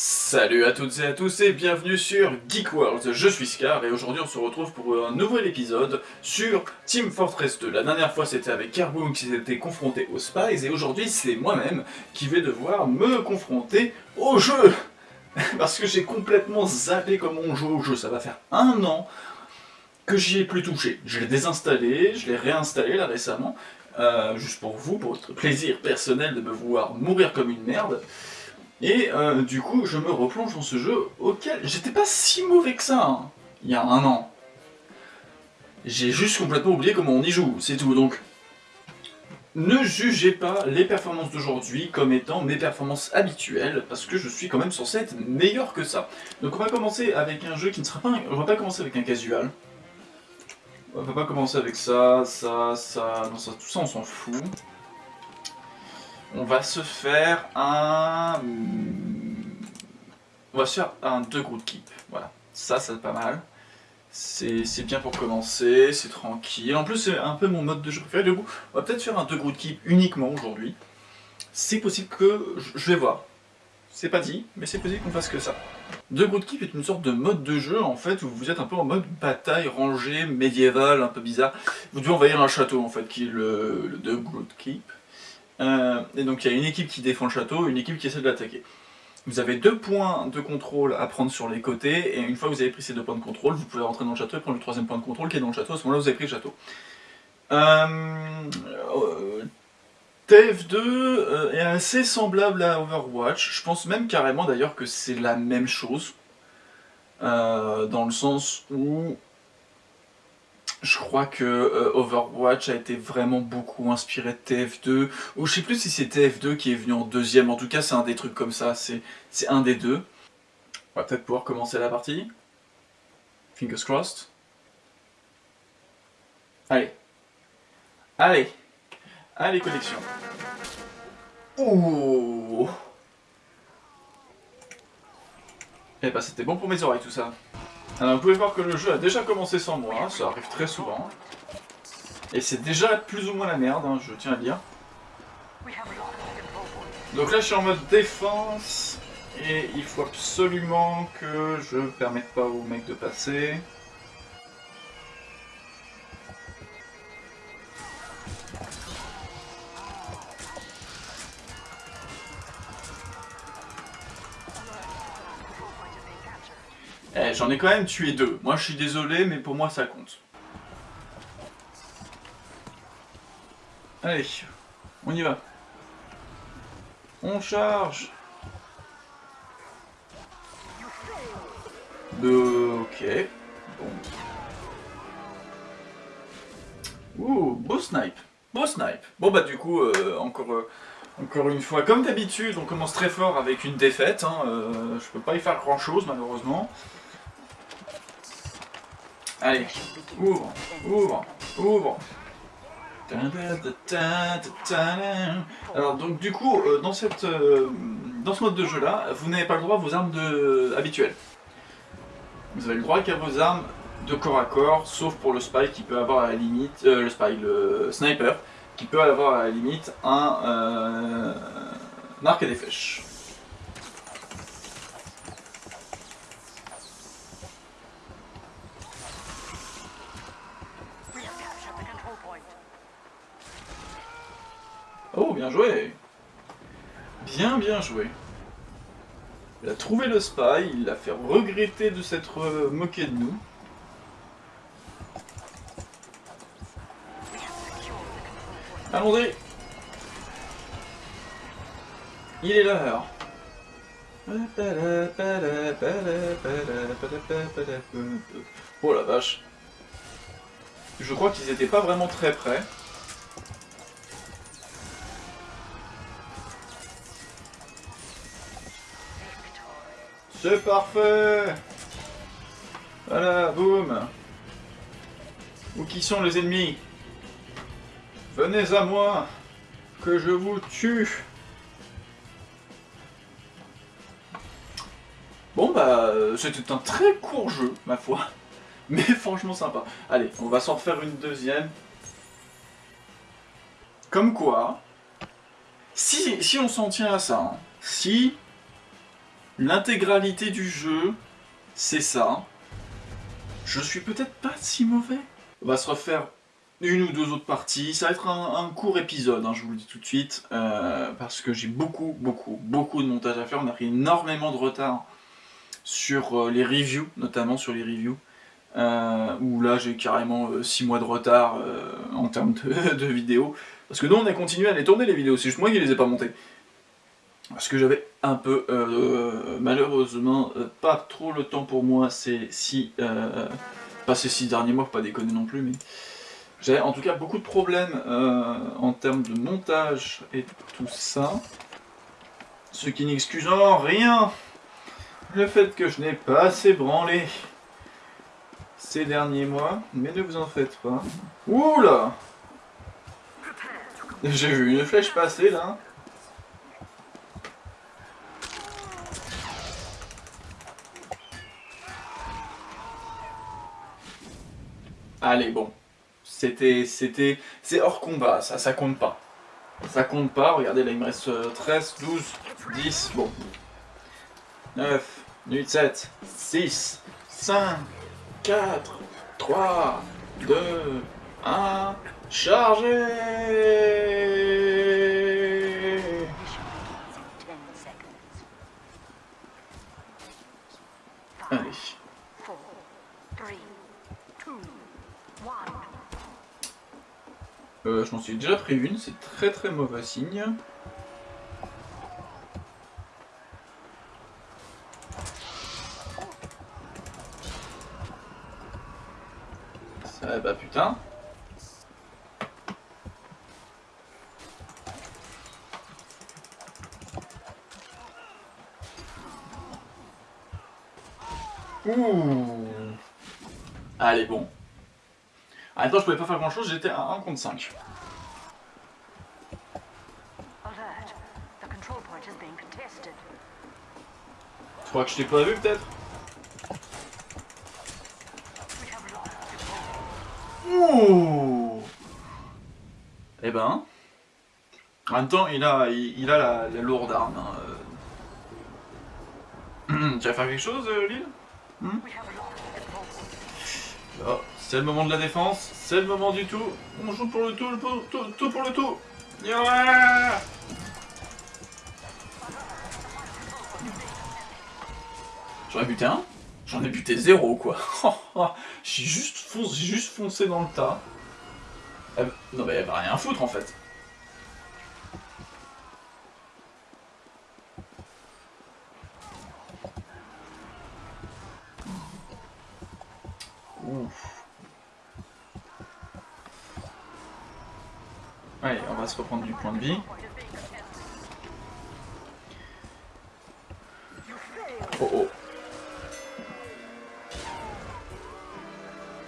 Salut à toutes et à tous et bienvenue sur Geek World, je suis Scar et aujourd'hui on se retrouve pour un nouvel épisode sur Team Fortress 2. La dernière fois c'était avec Carboon qui s'était confronté aux Spies et aujourd'hui c'est moi-même qui vais devoir me confronter au jeu Parce que j'ai complètement zappé comment on joue au jeu, ça va faire un an que j'y ai plus touché. Je l'ai désinstallé, je l'ai réinstallé là récemment, euh, juste pour vous, pour votre plaisir personnel de me voir mourir comme une merde. Et euh, du coup, je me replonge dans ce jeu auquel j'étais pas si mauvais que ça, hein, il y a un an. J'ai juste complètement oublié comment on y joue, c'est tout. Donc, ne jugez pas les performances d'aujourd'hui comme étant mes performances habituelles, parce que je suis quand même censé être meilleur que ça. Donc on va commencer avec un jeu qui ne sera pas... On va pas commencer avec un casual. On va pas commencer avec ça, ça, ça... Non, ça, tout ça on s'en fout on va se faire un... On va faire un 2 group keep, voilà. Ça, c'est pas mal. C'est bien pour commencer, c'est tranquille. En plus, c'est un peu mon mode de jeu préféré. Du on va peut-être faire un 2 group keep uniquement aujourd'hui. C'est possible que... Je vais voir. C'est pas dit, mais c'est possible qu'on fasse que ça. Deux Group Keep est une sorte de mode de jeu en fait où vous êtes un peu en mode bataille rangée, médiévale, un peu bizarre. Vous devez envahir un château en fait qui est le, le The Keep. Euh, et donc il y a une équipe qui défend le château, une équipe qui essaie de l'attaquer. Vous avez deux points de contrôle à prendre sur les côtés, et une fois que vous avez pris ces deux points de contrôle, vous pouvez rentrer dans le château et prendre le troisième point de contrôle qui est dans le château, à ce moment-là vous avez pris le château. Euh, TF2 euh, est assez semblable à Overwatch, je pense même carrément d'ailleurs que c'est la même chose, dans le sens où je crois que euh, Overwatch a été vraiment beaucoup inspiré de TF2, ou je sais plus si c'est TF2 qui est venu en deuxième, en tout cas c'est un des trucs comme ça, c'est un des deux. On va peut-être pouvoir commencer la partie. Fingers crossed. Allez. Allez. Allez, connexion. Ouh Eh bah c'était bon pour mes oreilles tout ça. Alors vous pouvez voir que le jeu a déjà commencé sans moi, ça arrive très souvent. Et c'est déjà plus ou moins la merde, hein, je tiens à dire. Donc là je suis en mode défense, et il faut absolument que je permette pas aux mecs de passer. Eh, j'en ai quand même tué deux. Moi, je suis désolé, mais pour moi, ça compte. Allez, on y va. On charge. ok. Bon. Ouh, beau snipe. Beau snipe. Bon bah du coup, euh, encore, euh, encore une fois, comme d'habitude, on commence très fort avec une défaite. Hein, euh, je peux pas y faire grand chose malheureusement. Allez, ouvre, ouvre, ouvre. Alors donc du coup, euh, dans, cette, euh, dans ce mode de jeu là, vous n'avez pas le droit à vos armes de, habituelles. Vous avez le droit qu'à vos armes de corps à corps, sauf pour le spy qui peut avoir à la limite, euh, le spy, le sniper, qui peut avoir à la limite un, un arc à des flèches. Oh, bien joué Bien, bien joué. Il a trouvé le spy, il l'a fait regretter de s'être euh, moqué de nous. Allons-y Il est l'heure Oh la vache Je crois qu'ils étaient pas vraiment très près. C'est parfait Voilà, boum Où qui sont les ennemis? Venez à moi, que je vous tue Bon bah, c'était un très court jeu, ma foi. Mais franchement sympa. Allez, on va s'en refaire une deuxième. Comme quoi, si, si on s'en tient à ça, hein, si l'intégralité du jeu, c'est ça. Je suis peut-être pas si mauvais. On va se refaire une ou deux autres parties. Ça va être un, court épisode, hein, je vous le dis tout de suite, euh, parce que j'ai beaucoup, beaucoup, beaucoup de montage à faire. On a pris énormément de retard sur euh, les reviews, notamment sur les reviews. Euh, où là j'ai carrément 6 mois de retard en termes de, de, vidéos. Parce que nous on a continué à les tourner les vidéos, c'est juste moi qui les ai pas montées. Parce que j'avais un peu, malheureusement, pas trop le temps pour moi ces six, pas ces six derniers mois, pas déconner non plus, mais j'ai en tout cas beaucoup de problèmes euh, en termes de montage et tout ça. Ce qui n'excuse en rien le fait que je n'ai pas assez branlé ces derniers mois. Mais ne vous en faites pas. Oula J'ai vu une flèche passer là. Allez, bon. C'était, c'était, c'est hors combat, ça, ça compte pas. Ça compte pas, regardez là il me reste 13, 12, 10, bon. 9, 8, 7, 6, 5, 4, 3, 2, 1, chargez Allez. Euh, je m'en suis déjà pris une, c'est très très mauvais signe. Ça, bah putain. Ouh Allez, bon. Attends, je pouvais pas faire grand chose, j'étais à 1 contre 5. Tu crois que je t'ai pas vu peut-être? Ouh Eh ben... En même temps, il a, il, a la, lourde arme. Hein. Euh. tu vas faire quelque chose, euh, Lille? Hmm? Oh. C'est le moment de la défense, c'est le moment du tout. On joue pour le tout, le tout, tout, pour le tout. J'en ai buté un J'en ai buté zéro, quoi. J'ai juste, foncé, juste foncé dans le tas. Non mais elle va rien foutre, en fait. Reprendre du point de vie. Oh oh.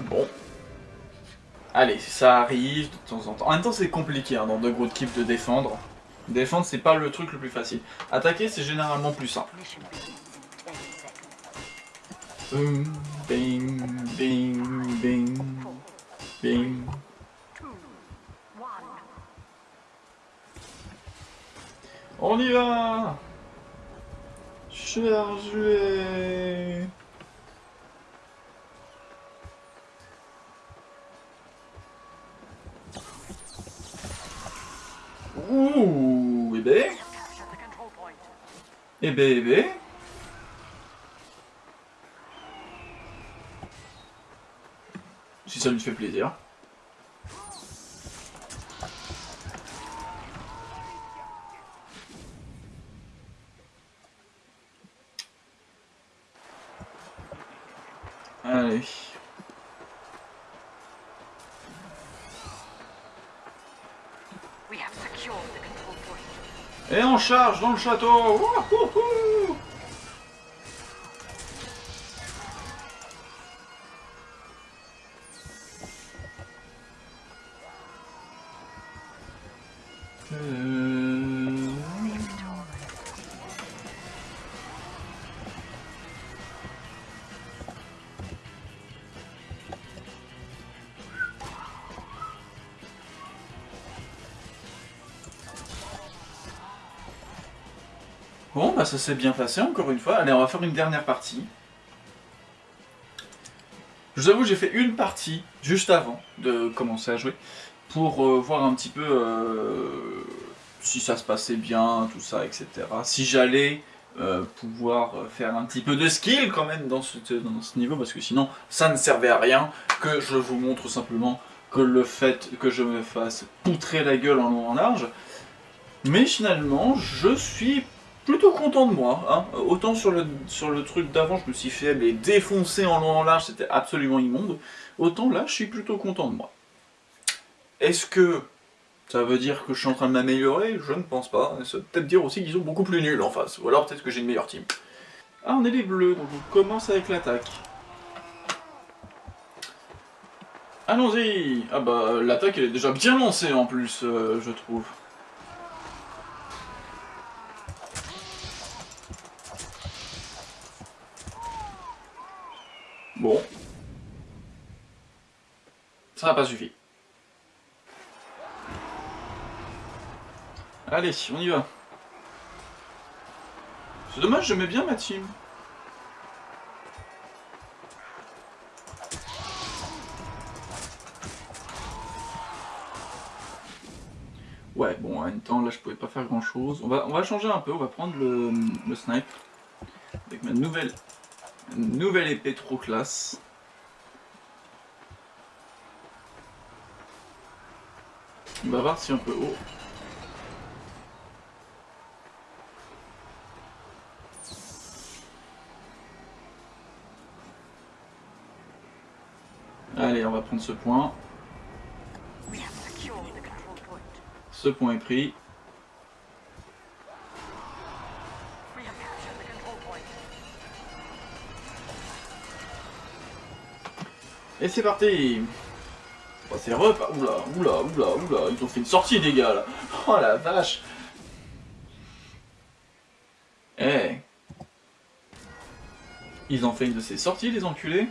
Bon. Allez, ça arrive de temps en temps. En même temps, c'est compliqué hein, dans deux groupes keep de défendre. Défendre, c'est pas le truc le plus facile. Attaquer, c'est généralement plus simple. On y va. Chargez Ouh, et ben. Et Si ça lui fait plaisir. Allez. Et on charge dans le château Bon, bah ça s'est bien passé encore une fois. Allez, on va faire une dernière partie. Je vous avoue, j'ai fait une partie juste avant de commencer à jouer pour euh, voir un petit peu euh, si ça se passait bien, tout ça, etc. Si j'allais euh, pouvoir faire un petit peu de skill quand même dans ce, dans ce niveau, parce que sinon ça ne servait à rien que je vous montre simplement que le fait que je me fasse poutrer la gueule en long en large. Mais finalement, je suis plutôt content de moi. Hein. Autant sur le, sur le truc d'avant, je me suis fait les défoncer en long en large, c'était absolument immonde. Autant là, je suis plutôt content de moi. Est-ce que ça veut dire que je suis en train de m'améliorer? Je ne pense pas. Ça veut peut-être dire aussi qu'ils sont beaucoup plus nuls en face. Ou alors peut-être que j'ai une meilleure team. Ah, on est les bleus, donc on commence avec l'attaque. Allons-y Ah bah, l'attaque elle est déjà bien lancée en plus, euh, je trouve. Bon. Ça n'a pas suffi. Allez, on y va. C'est dommage, j'aimais bien ma team. Ouais, bon, en même temps, là, je pouvais pas faire grand-chose. On va, on va changer un peu, on va prendre le, le snipe. Avec ma nouvelle nouvelle épée trop classe. On va voir si on peut haut. Allez, on va prendre ce point. Ce point est pris. Et c'est parti. Oh, C'est repas... Oula, oula, oula, oula, ils ont fait une sortie des gars là. Oh la vache. Eh. Ils ont fait une de ces sorties les enculés.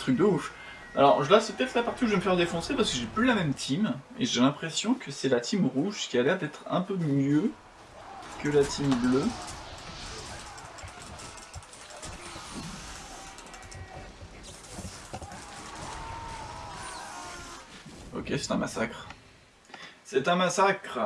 Truc de ouf. Alors là c'est peut-être la partie où je vais me faire défoncer parce que j'ai plus la même team et j'ai l'impression que c'est la team rouge qui a l'air d'être un peu mieux que la team bleue. Ok, c'est un massacre. C'est un massacre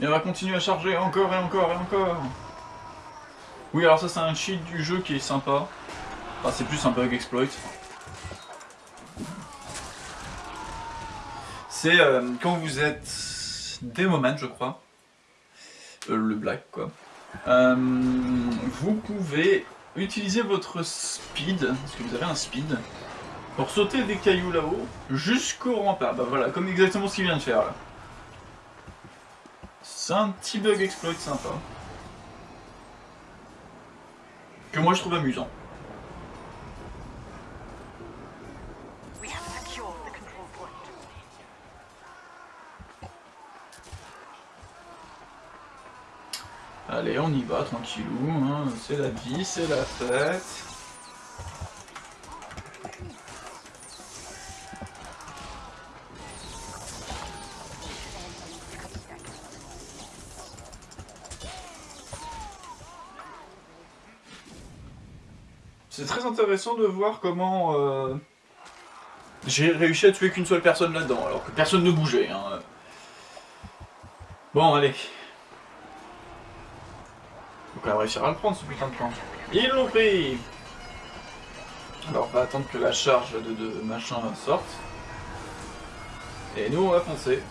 Et on va continuer à charger encore et encore et encore Oui, alors ça c'est un cheat du jeu qui est sympa. Enfin, c'est plus un bug exploit. C'est euh, quand vous êtes des moments, je crois. Euh, le black, quoi. Euh, vous pouvez utilisez votre speed, parce que vous avez un speed, pour sauter des cailloux là-haut jusqu'au rempart. Bah voilà, comme exactement ce qu'il vient de faire là. C'est un petit bug exploit sympa. Que moi je trouve amusant. On y va, tranquillou, hein. c'est la vie, c'est la fête. C'est très intéressant de voir comment euh, j'ai réussi à tuer qu'une seule personne là-dedans, alors que personne ne bougeait. Hein. Bon, allez, réussir à le prendre ce putain de plan. Ils l'ont pris Alors on va attendre que la charge de, de machin sorte. Et nous on va foncer.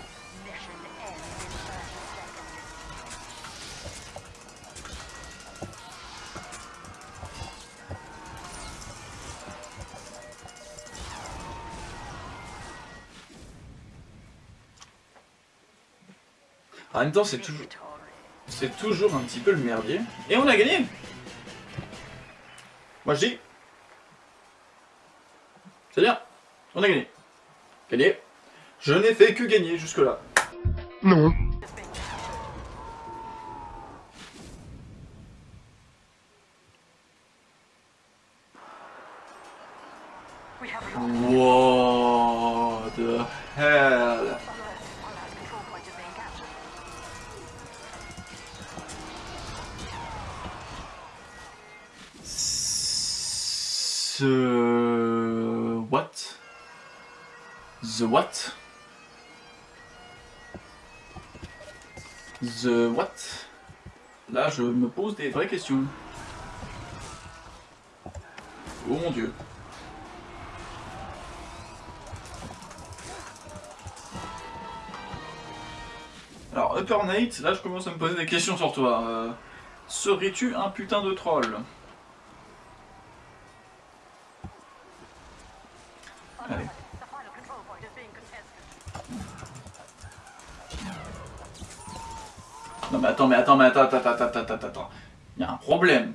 En même temps, c'est toujours... C'est toujours un petit peu le merdier. Et on a gagné Moi je dis... C'est bien On a gagné. Gagné. Je n'ai fait que gagner jusque-là. Non. The what? The what? Là, je me pose des vraies questions. Oh mon dieu. Alors, Upper Nate, là je commence à me poser des questions sur toi. Euh, Serais-tu un putain de troll Allez. Non mais attends, mais attends, attends, attends, attends, attends, attends, attends. Il y a un problème.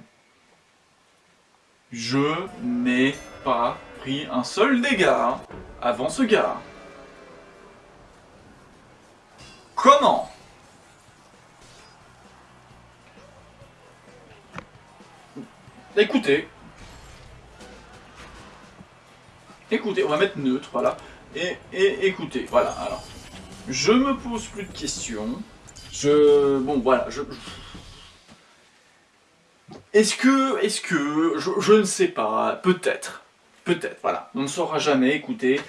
Je n'ai pas pris un seul dégât avant ce gars. Comment? Écoutez. Écoutez, on va mettre neutre, voilà. Et, et écoutez, voilà, alors. Je me pose plus de questions. Je... Bon, voilà, je... Est-ce que... Est-ce que... Je, ne sais pas, peut-être. Peut-être, voilà. On ne saura jamais, écoutez.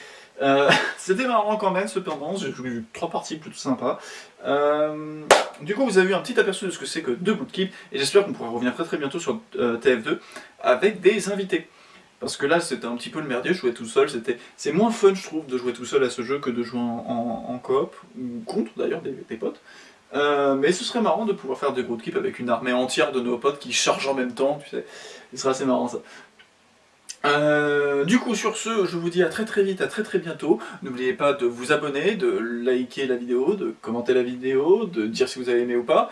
Euh, c'était marrant quand même, cependant, j'ai eu trois parties plutôt sympas. Euh, du coup, vous avez eu un petit aperçu de ce que c'est que deux bootkeep, et j'espère qu'on pourra revenir très très bientôt sur euh, TF2 avec des invités. Parce que là, c'était un petit peu le merdier, je jouais tout seul, c'est moins fun, je trouve, de jouer tout seul à ce jeu que de jouer en, coop, ou contre d'ailleurs des, potes. Mais ce serait marrant de pouvoir faire des bootkeep avec une armée entière de nos potes qui chargent en même temps, tu sais. Ce serait assez marrant ça. Euh, du coup, sur ce, je vous dis à très très vite, à très très bientôt. N'oubliez pas de vous abonner, de liker la vidéo, de commenter la vidéo, de dire si vous avez aimé ou pas.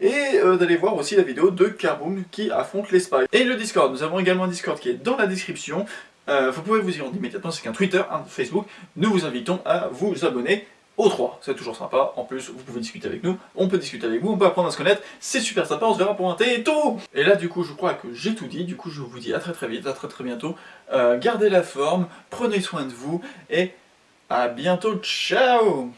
Et euh, d'aller voir aussi la vidéo de Carboom qui affronte les spies. Et le Discord, nous avons également un Discord qui est dans la description. Euh, vous pouvez vous y rendre immédiatement, c'est qu'un Twitter, un Facebook. Nous vous invitons à vous abonner. 3. C'est toujours sympa. En plus, vous pouvez discuter avec nous, on peut discuter avec vous, on peut apprendre à se connaître. C'est super sympa, on se verra pour un thé et tout Et là, du coup, je crois que j'ai tout dit. Du coup, je vous dis à très très vite, à très très bientôt. Euh, gardez la forme, prenez soin de vous et à bientôt. Ciao